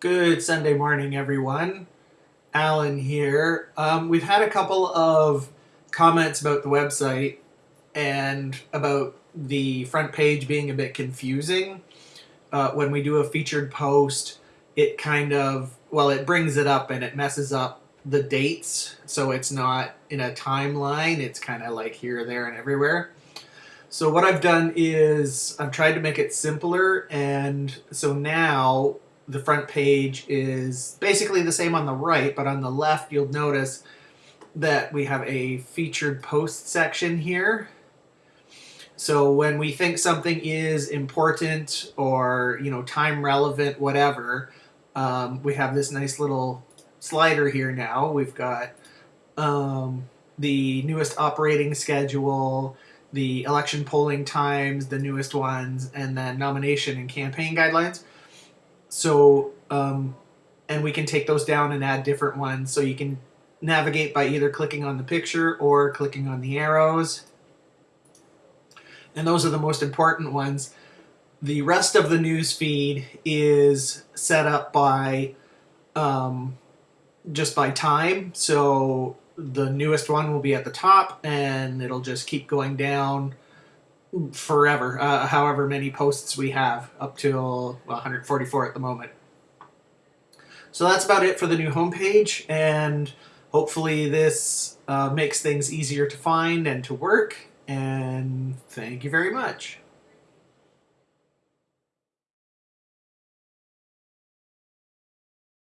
Good Sunday morning, everyone. Alan here. Um, we've had a couple of comments about the website and about the front page being a bit confusing. Uh, when we do a featured post, it kind of, well, it brings it up and it messes up the dates. So it's not in a timeline, it's kind of like here, there, and everywhere. So what I've done is I've tried to make it simpler and so now the front page is basically the same on the right but on the left you'll notice that we have a featured post section here. So when we think something is important or you know time relevant whatever um, we have this nice little slider here now. We've got um, the newest operating schedule, the election polling times, the newest ones, and then nomination and campaign guidelines. So, um, and we can take those down and add different ones. So you can navigate by either clicking on the picture or clicking on the arrows. And those are the most important ones. The rest of the news feed is set up by um, just by time. So the newest one will be at the top and it'll just keep going down forever, uh, however many posts we have, up till 144 at the moment. So that's about it for the new homepage, and hopefully this uh, makes things easier to find and to work, and thank you very much.